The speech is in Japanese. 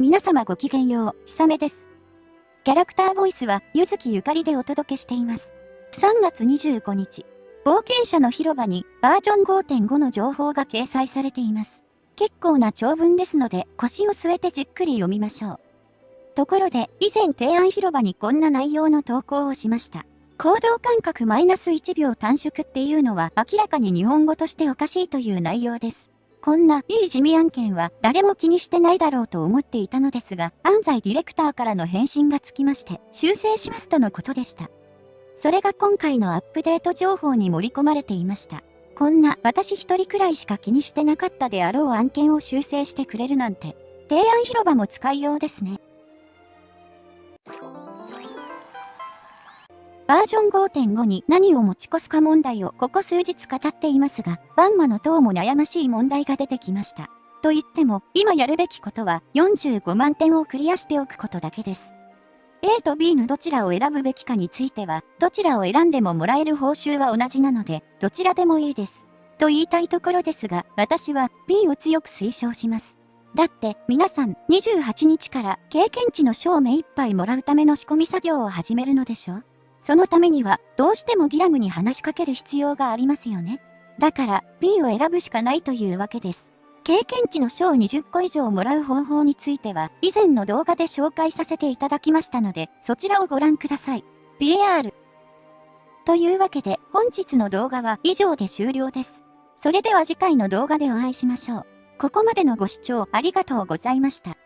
皆様ごきげんよう、ひさめです。キャラクターボイスは、ゆずきゆかりでお届けしています。3月25日、冒険者の広場にバージョン5.5の情報が掲載されています。結構な長文ですので、腰を据えてじっくり読みましょう。ところで、以前提案広場にこんな内容の投稿をしました。行動間隔マイナス1秒短縮っていうのは明らかに日本語としておかしいという内容です。こんないい地味案件は誰も気にしてないだろうと思っていたのですが、安西ディレクターからの返信がつきまして、修正しますとのことでした。それが今回のアップデート情報に盛り込まれていました。こんな私一人くらいしか気にしてなかったであろう案件を修正してくれるなんて、提案広場も使いようですね。バージョン5.5に何を持ち越すか問題をここ数日語っていますが、バンマの塔も悩ましい問題が出てきました。と言っても、今やるべきことは45万点をクリアしておくことだけです。A と B のどちらを選ぶべきかについては、どちらを選んでももらえる報酬は同じなので、どちらでもいいです。と言いたいところですが、私は B を強く推奨します。だって皆さん28日から経験値の賞目いっぱいもらうための仕込み作業を始めるのでしょ？そのためには、どうしてもギラムに話しかける必要がありますよね。だから、B を選ぶしかないというわけです。経験値の賞20個以上もらう方法については、以前の動画で紹介させていただきましたので、そちらをご覧ください。BAR。というわけで、本日の動画は以上で終了です。それでは次回の動画でお会いしましょう。ここまでのご視聴ありがとうございました。